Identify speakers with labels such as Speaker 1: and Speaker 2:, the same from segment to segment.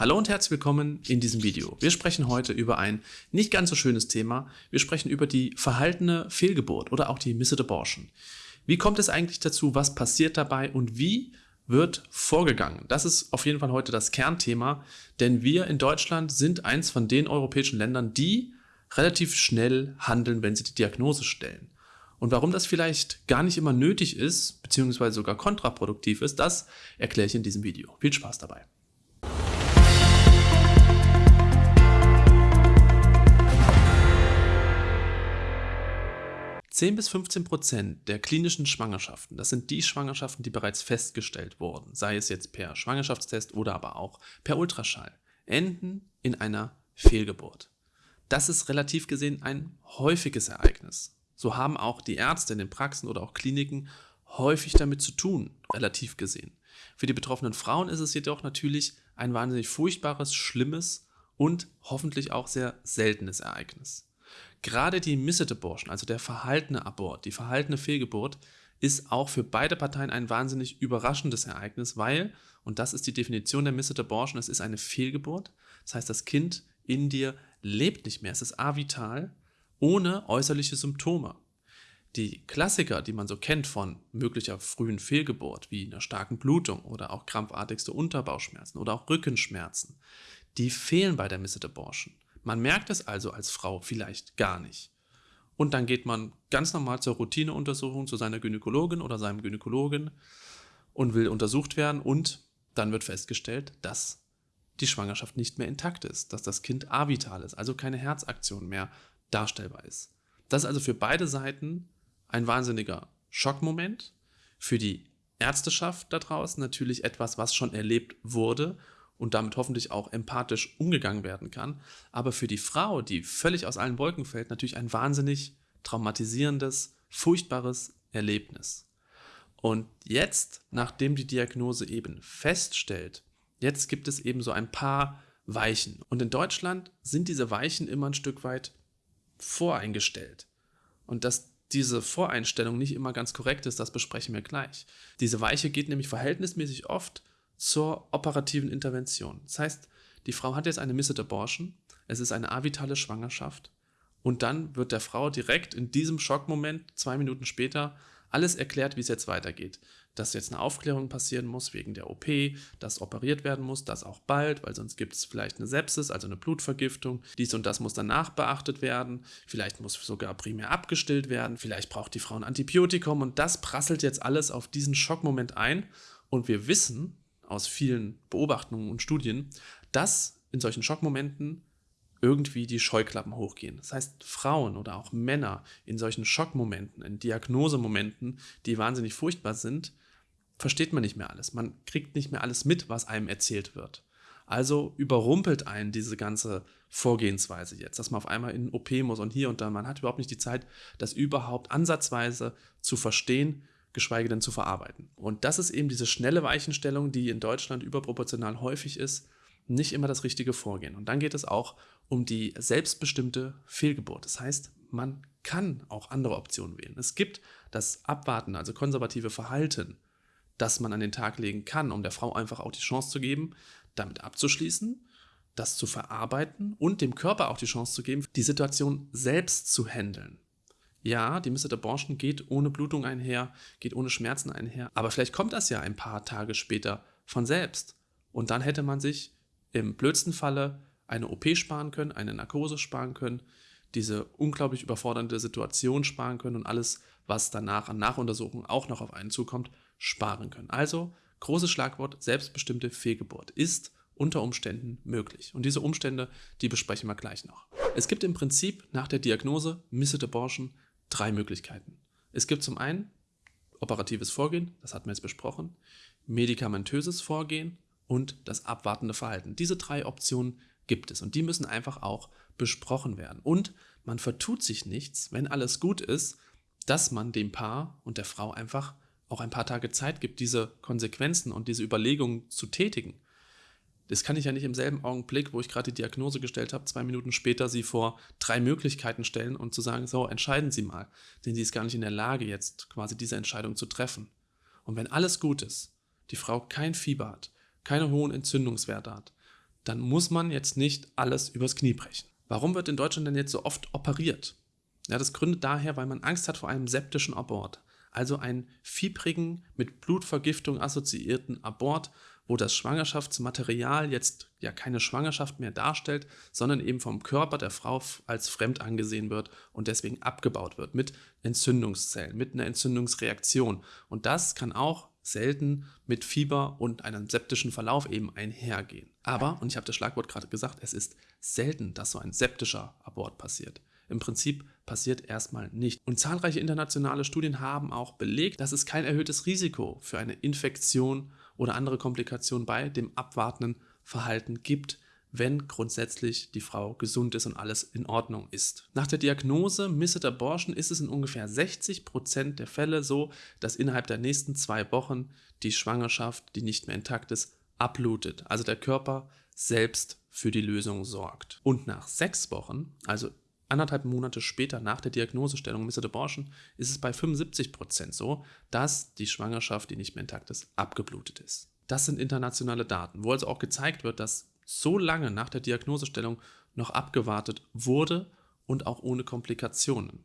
Speaker 1: Hallo und herzlich willkommen in diesem Video. Wir sprechen heute über ein nicht ganz so schönes Thema. Wir sprechen über die verhaltene Fehlgeburt oder auch die Missed Abortion. Wie kommt es eigentlich dazu? Was passiert dabei? Und wie wird vorgegangen? Das ist auf jeden Fall heute das Kernthema, denn wir in Deutschland sind eins von den europäischen Ländern, die relativ schnell handeln, wenn sie die Diagnose stellen. Und warum das vielleicht gar nicht immer nötig ist, beziehungsweise sogar kontraproduktiv ist, das erkläre ich in diesem Video. Viel Spaß dabei. 10 bis 15 Prozent der klinischen Schwangerschaften, das sind die Schwangerschaften, die bereits festgestellt wurden, sei es jetzt per Schwangerschaftstest oder aber auch per Ultraschall, enden in einer Fehlgeburt. Das ist relativ gesehen ein häufiges Ereignis. So haben auch die Ärzte in den Praxen oder auch Kliniken häufig damit zu tun, relativ gesehen. Für die betroffenen Frauen ist es jedoch natürlich ein wahnsinnig furchtbares, schlimmes und hoffentlich auch sehr seltenes Ereignis. Gerade die Missed Abortion, also der verhaltene Abort, die verhaltene Fehlgeburt, ist auch für beide Parteien ein wahnsinnig überraschendes Ereignis, weil, und das ist die Definition der Missed Abortion, es ist eine Fehlgeburt. Das heißt, das Kind in dir lebt nicht mehr, es ist avital, ohne äußerliche Symptome. Die Klassiker, die man so kennt von möglicher frühen Fehlgeburt, wie einer starken Blutung oder auch krampfartigste Unterbauchschmerzen oder auch Rückenschmerzen, die fehlen bei der Missed Abortion. Man merkt es also als Frau vielleicht gar nicht. Und dann geht man ganz normal zur Routineuntersuchung zu seiner Gynäkologin oder seinem Gynäkologen und will untersucht werden und dann wird festgestellt, dass die Schwangerschaft nicht mehr intakt ist, dass das Kind avital ist, also keine Herzaktion mehr darstellbar ist. Das ist also für beide Seiten ein wahnsinniger Schockmoment, für die Ärzteschaft da draußen natürlich etwas, was schon erlebt wurde und damit hoffentlich auch empathisch umgegangen werden kann. Aber für die Frau, die völlig aus allen Wolken fällt, natürlich ein wahnsinnig traumatisierendes, furchtbares Erlebnis. Und jetzt, nachdem die Diagnose eben feststellt, jetzt gibt es eben so ein paar Weichen. Und in Deutschland sind diese Weichen immer ein Stück weit voreingestellt. Und dass diese Voreinstellung nicht immer ganz korrekt ist, das besprechen wir gleich. Diese Weiche geht nämlich verhältnismäßig oft zur operativen Intervention. Das heißt, die Frau hat jetzt eine Missed Abortion, es ist eine avitale Schwangerschaft und dann wird der Frau direkt in diesem Schockmoment, zwei Minuten später, alles erklärt, wie es jetzt weitergeht. Dass jetzt eine Aufklärung passieren muss wegen der OP, dass operiert werden muss, das auch bald, weil sonst gibt es vielleicht eine Sepsis, also eine Blutvergiftung. Dies und das muss danach beachtet werden. Vielleicht muss sogar primär abgestillt werden. Vielleicht braucht die Frau ein Antibiotikum und das prasselt jetzt alles auf diesen Schockmoment ein. Und wir wissen, aus vielen Beobachtungen und Studien, dass in solchen Schockmomenten irgendwie die Scheuklappen hochgehen. Das heißt, Frauen oder auch Männer in solchen Schockmomenten, in Diagnosemomenten, die wahnsinnig furchtbar sind, versteht man nicht mehr alles. Man kriegt nicht mehr alles mit, was einem erzählt wird. Also überrumpelt einen diese ganze Vorgehensweise jetzt, dass man auf einmal in OP muss und hier und da. Man hat überhaupt nicht die Zeit, das überhaupt ansatzweise zu verstehen, geschweige denn zu verarbeiten. Und das ist eben diese schnelle Weichenstellung, die in Deutschland überproportional häufig ist, nicht immer das richtige Vorgehen. Und dann geht es auch um die selbstbestimmte Fehlgeburt. Das heißt, man kann auch andere Optionen wählen. Es gibt das Abwarten, also konservative Verhalten, das man an den Tag legen kann, um der Frau einfach auch die Chance zu geben, damit abzuschließen, das zu verarbeiten und dem Körper auch die Chance zu geben, die Situation selbst zu handeln. Ja, die Missed Abortion geht ohne Blutung einher, geht ohne Schmerzen einher, aber vielleicht kommt das ja ein paar Tage später von selbst. Und dann hätte man sich im blödsten Falle eine OP sparen können, eine Narkose sparen können, diese unglaublich überfordernde Situation sparen können und alles, was danach an Nachuntersuchungen auch noch auf einen zukommt, sparen können. Also, großes Schlagwort, selbstbestimmte Fehlgeburt ist unter Umständen möglich. Und diese Umstände, die besprechen wir gleich noch. Es gibt im Prinzip nach der Diagnose Missed Abortion drei Möglichkeiten. Es gibt zum einen operatives Vorgehen, das hatten wir jetzt besprochen, medikamentöses Vorgehen und das abwartende Verhalten. Diese drei Optionen gibt es und die müssen einfach auch besprochen werden. Und man vertut sich nichts, wenn alles gut ist, dass man dem Paar und der Frau einfach auch ein paar Tage Zeit gibt, diese Konsequenzen und diese Überlegungen zu tätigen. Das kann ich ja nicht im selben Augenblick, wo ich gerade die Diagnose gestellt habe, zwei Minuten später sie vor drei Möglichkeiten stellen und zu sagen, so, entscheiden Sie mal. Denn sie ist gar nicht in der Lage, jetzt quasi diese Entscheidung zu treffen. Und wenn alles gut ist, die Frau kein Fieber hat, keine hohen Entzündungswerte hat, dann muss man jetzt nicht alles übers Knie brechen. Warum wird in Deutschland denn jetzt so oft operiert? Ja, das gründet daher, weil man Angst hat vor einem septischen Abort, also einen fiebrigen, mit Blutvergiftung assoziierten Abort, wo das Schwangerschaftsmaterial jetzt ja keine Schwangerschaft mehr darstellt, sondern eben vom Körper der Frau als fremd angesehen wird und deswegen abgebaut wird mit Entzündungszellen, mit einer Entzündungsreaktion. Und das kann auch selten mit Fieber und einem septischen Verlauf eben einhergehen. Aber, und ich habe das Schlagwort gerade gesagt, es ist selten, dass so ein septischer Abort passiert. Im Prinzip passiert erstmal nicht. Und zahlreiche internationale Studien haben auch belegt, dass es kein erhöhtes Risiko für eine Infektion oder andere Komplikationen bei dem abwartenden Verhalten gibt, wenn grundsätzlich die Frau gesund ist und alles in Ordnung ist. Nach der Diagnose Misset Abortion ist es in ungefähr 60 Prozent der Fälle so, dass innerhalb der nächsten zwei Wochen die Schwangerschaft, die nicht mehr intakt ist, abblutet. Also der Körper selbst für die Lösung sorgt. Und nach sechs Wochen, also anderthalb Monate später nach der Diagnosestellung Misset Abortion, ist es bei 75 Prozent so, dass die Schwangerschaft, die nicht mehr intakt ist, abgeblutet ist. Das sind internationale Daten, wo also auch gezeigt wird, dass so lange nach der Diagnosestellung noch abgewartet wurde und auch ohne Komplikationen.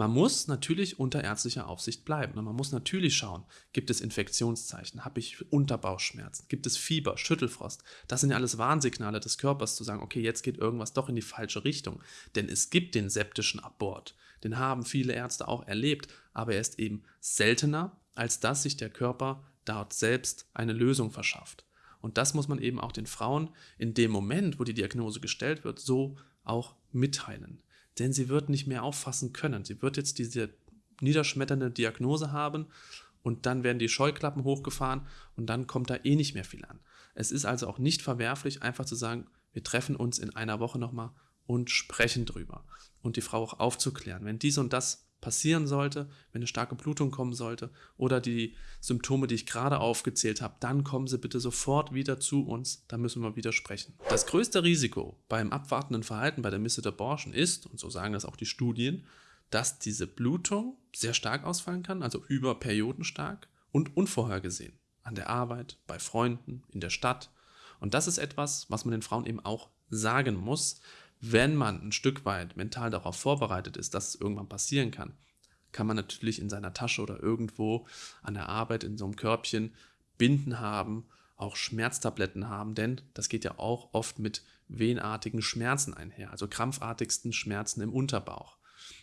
Speaker 1: Man muss natürlich unter ärztlicher Aufsicht bleiben. Man muss natürlich schauen, gibt es Infektionszeichen, habe ich Unterbauchschmerzen, gibt es Fieber, Schüttelfrost. Das sind ja alles Warnsignale des Körpers zu sagen, okay, jetzt geht irgendwas doch in die falsche Richtung. Denn es gibt den septischen Abort. Den haben viele Ärzte auch erlebt, aber er ist eben seltener, als dass sich der Körper dort selbst eine Lösung verschafft. Und das muss man eben auch den Frauen in dem Moment, wo die Diagnose gestellt wird, so auch mitteilen. Denn sie wird nicht mehr auffassen können. Sie wird jetzt diese niederschmetternde Diagnose haben und dann werden die Scheuklappen hochgefahren und dann kommt da eh nicht mehr viel an. Es ist also auch nicht verwerflich, einfach zu sagen, wir treffen uns in einer Woche nochmal und sprechen drüber und die Frau auch aufzuklären. Wenn dies und das passieren sollte, wenn eine starke Blutung kommen sollte oder die Symptome, die ich gerade aufgezählt habe, dann kommen Sie bitte sofort wieder zu uns, da müssen wir wieder sprechen. Das größte Risiko beim abwartenden Verhalten bei der Misset Abortion ist, und so sagen das auch die Studien, dass diese Blutung sehr stark ausfallen kann, also über Perioden stark und unvorhergesehen. An der Arbeit, bei Freunden, in der Stadt. Und das ist etwas, was man den Frauen eben auch sagen muss, wenn man ein Stück weit mental darauf vorbereitet ist, dass es irgendwann passieren kann, kann man natürlich in seiner Tasche oder irgendwo an der Arbeit in so einem Körbchen Binden haben, auch Schmerztabletten haben, denn das geht ja auch oft mit wehenartigen Schmerzen einher, also krampfartigsten Schmerzen im Unterbauch.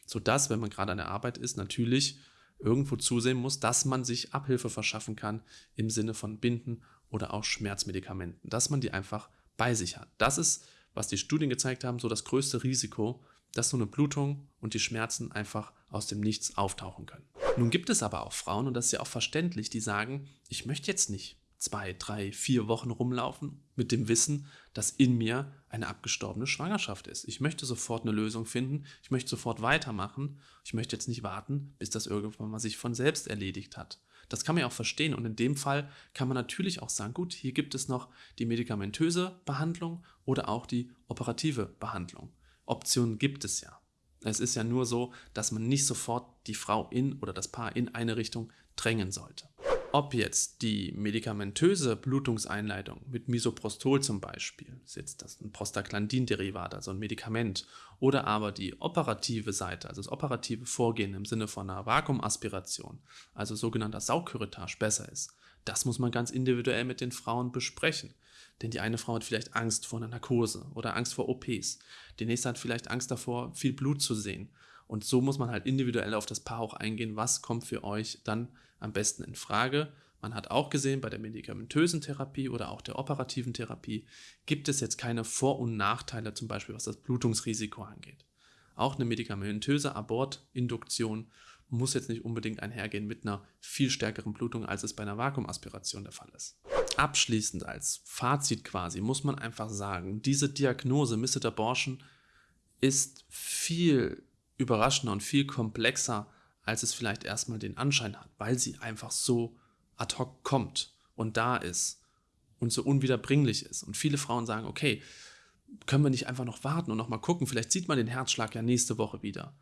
Speaker 1: Sodass, wenn man gerade an der Arbeit ist, natürlich irgendwo zusehen muss, dass man sich Abhilfe verschaffen kann im Sinne von Binden oder auch Schmerzmedikamenten, dass man die einfach bei sich hat. Das ist was die Studien gezeigt haben, so das größte Risiko, dass so eine Blutung und die Schmerzen einfach aus dem Nichts auftauchen können. Nun gibt es aber auch Frauen, und das ist ja auch verständlich, die sagen, ich möchte jetzt nicht zwei, drei, vier Wochen rumlaufen mit dem Wissen, dass in mir eine abgestorbene Schwangerschaft ist. Ich möchte sofort eine Lösung finden, ich möchte sofort weitermachen, ich möchte jetzt nicht warten, bis das irgendwann mal sich von selbst erledigt hat. Das kann man ja auch verstehen und in dem Fall kann man natürlich auch sagen, gut, hier gibt es noch die medikamentöse Behandlung oder auch die operative Behandlung. Optionen gibt es ja. Es ist ja nur so, dass man nicht sofort die Frau in oder das Paar in eine Richtung drängen sollte. Ob jetzt die medikamentöse Blutungseinleitung mit Misoprostol zum Beispiel, ist jetzt das ein Prostaglandin-Derivat, also ein Medikament, oder aber die operative Seite, also das operative Vorgehen im Sinne von einer Vakuumaspiration, also sogenannter Saugküretage besser ist, das muss man ganz individuell mit den Frauen besprechen. Denn die eine Frau hat vielleicht Angst vor einer Narkose oder Angst vor OPs. Die nächste hat vielleicht Angst davor, viel Blut zu sehen. Und so muss man halt individuell auf das Paar auch eingehen, was kommt für euch dann am besten in Frage. Man hat auch gesehen, bei der medikamentösen Therapie oder auch der operativen Therapie gibt es jetzt keine Vor- und Nachteile, zum Beispiel was das Blutungsrisiko angeht. Auch eine medikamentöse Abortinduktion muss jetzt nicht unbedingt einhergehen mit einer viel stärkeren Blutung, als es bei einer Vakuumaspiration der Fall ist. Abschließend als Fazit quasi muss man einfach sagen, diese Diagnose Misset Abortion ist viel überraschender und viel komplexer, als es vielleicht erstmal den Anschein hat, weil sie einfach so ad hoc kommt und da ist und so unwiederbringlich ist. Und viele Frauen sagen, okay, können wir nicht einfach noch warten und noch mal gucken, vielleicht sieht man den Herzschlag ja nächste Woche wieder.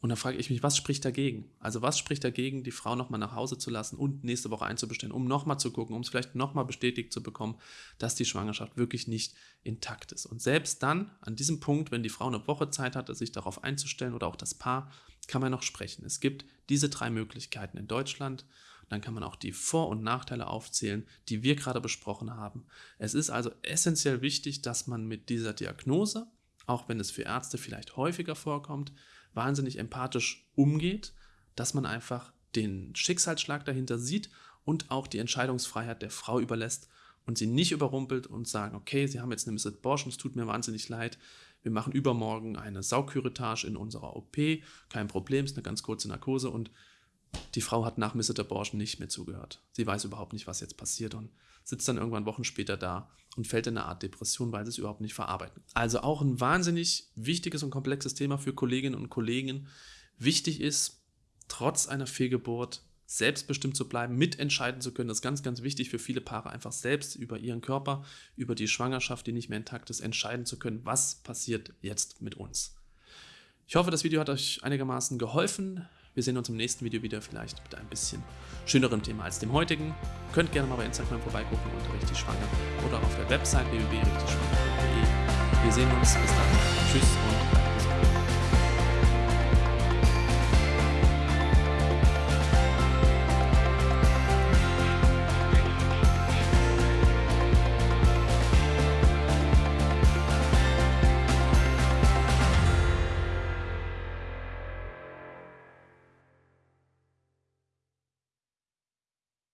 Speaker 1: Und dann frage ich mich, was spricht dagegen? Also was spricht dagegen, die Frau nochmal nach Hause zu lassen und nächste Woche einzubestellen, um nochmal zu gucken, um es vielleicht nochmal bestätigt zu bekommen, dass die Schwangerschaft wirklich nicht intakt ist. Und selbst dann, an diesem Punkt, wenn die Frau eine Woche Zeit hatte, sich darauf einzustellen oder auch das Paar, kann man noch sprechen. Es gibt diese drei Möglichkeiten in Deutschland. Dann kann man auch die Vor- und Nachteile aufzählen, die wir gerade besprochen haben. Es ist also essentiell wichtig, dass man mit dieser Diagnose, auch wenn es für Ärzte vielleicht häufiger vorkommt, wahnsinnig empathisch umgeht, dass man einfach den Schicksalsschlag dahinter sieht und auch die Entscheidungsfreiheit der Frau überlässt und sie nicht überrumpelt und sagen, okay, Sie haben jetzt eine Missed Abortion, es tut mir wahnsinnig leid, wir machen übermorgen eine Saugküretage in unserer OP, kein Problem, ist eine ganz kurze Narkose und die Frau hat nach Missed Abortion nicht mehr zugehört. Sie weiß überhaupt nicht, was jetzt passiert und sitzt dann irgendwann Wochen später da und fällt in eine Art Depression, weil sie es überhaupt nicht verarbeiten. Also auch ein wahnsinnig wichtiges und komplexes Thema für Kolleginnen und Kollegen. Wichtig ist, trotz einer Fehlgeburt selbstbestimmt zu bleiben, mitentscheiden zu können. Das ist ganz, ganz wichtig für viele Paare, einfach selbst über ihren Körper, über die Schwangerschaft, die nicht mehr intakt ist, entscheiden zu können, was passiert jetzt mit uns. Ich hoffe, das Video hat euch einigermaßen geholfen. Wir sehen uns im nächsten Video wieder, vielleicht mit einem bisschen schönerem Thema als dem heutigen. Könnt gerne mal bei Instagram vorbeigucken unter richtig schwanger oder auf der Website www.richtigschwanger.de. Wir sehen uns. Bis dann. Tschüss und